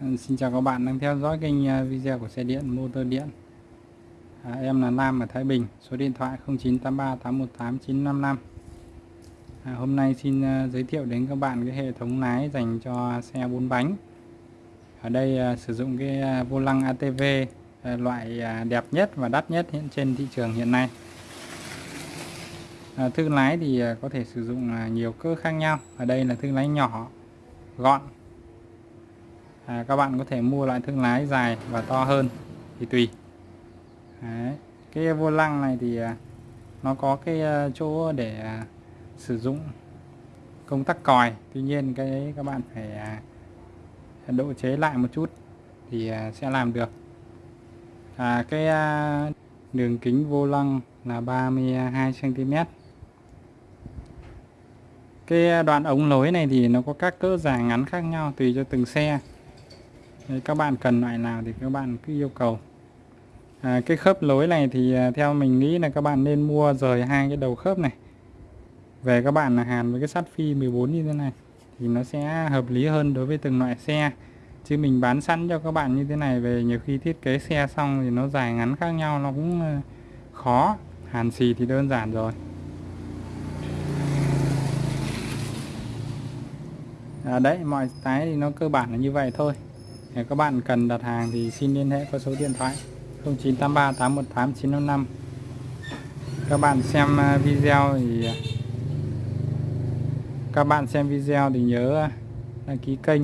Vâng, xin chào các bạn đang theo dõi kênh à, video của xe điện motor điện. À, Em là Nam ở Thái Bình Số điện thoại 0983 818 955 à, Hôm nay xin à, giới thiệu đến các bạn cái hệ thống lái dành cho xe 4 bánh. Ở đây à, sử dụng cái à, vô lăng ATV à, loại à, đẹp nhất và đắt nhất hiện trên thị trường hiện nay. À, Thương lái thì à, có thể sử dụng à, nhiều cỡ khác nhau. Ở đây là thương lái nhỏ gọn à, các bạn có thể mua loại thương lái dài và to hơn thì tùy. Đấy. cái vô lăng này thì à, nó có cái à, chỗ để à, sử dụng công tắc còi. Tuy nhiên cái đấy các bạn phải độ chế lại một chút thì sẽ làm được. À, cái đường kính vô lăng là 32 cm cái đoạn ống nối này thì nó có các cỡ dài ngắn khác nhau tùy cho từng xe. Các bạn cần loại nào thì các bạn cứ yêu cầu. À, cái khớp lối này thì à, theo mình nghĩ là các bạn nên mua rời hai cái đầu khớp này. Về các bạn là hàn với cái sắt phi 14 như thế này thì nó sẽ hợp lý hơn đối với từng loại xe. Chứ mình bán sẵn cho các bạn như thế này về nhiều khi thiết kế xe xong thì nó dài ngắn khác nhau nó cũng ờ, khó. Hàn xì thì đơn giản rồi. À, đấy mọi cái thì nó cơ bản là như vậy thôi các bạn cần đặt hàng thì xin liên hệ qua số điện thoại 0983 818 955 các bạn xem à, video thì à, các bạn xem video thì nhớ à, đăng ký kênh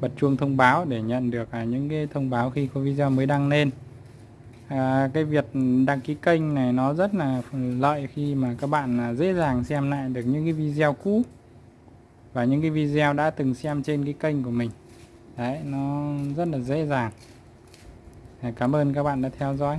bật chuông thông báo để nhận được những cái thông báo khi có video mới đăng lên. À, cái việc đăng ký kênh này nó rất là lợi khi mà các bạn dễ dàng xem lại được những cái video cũ và những cái video đã từng xem trên cái kênh của mình đấy nó rất là dễ dàng. Cảm ơn các bạn đã theo dõi.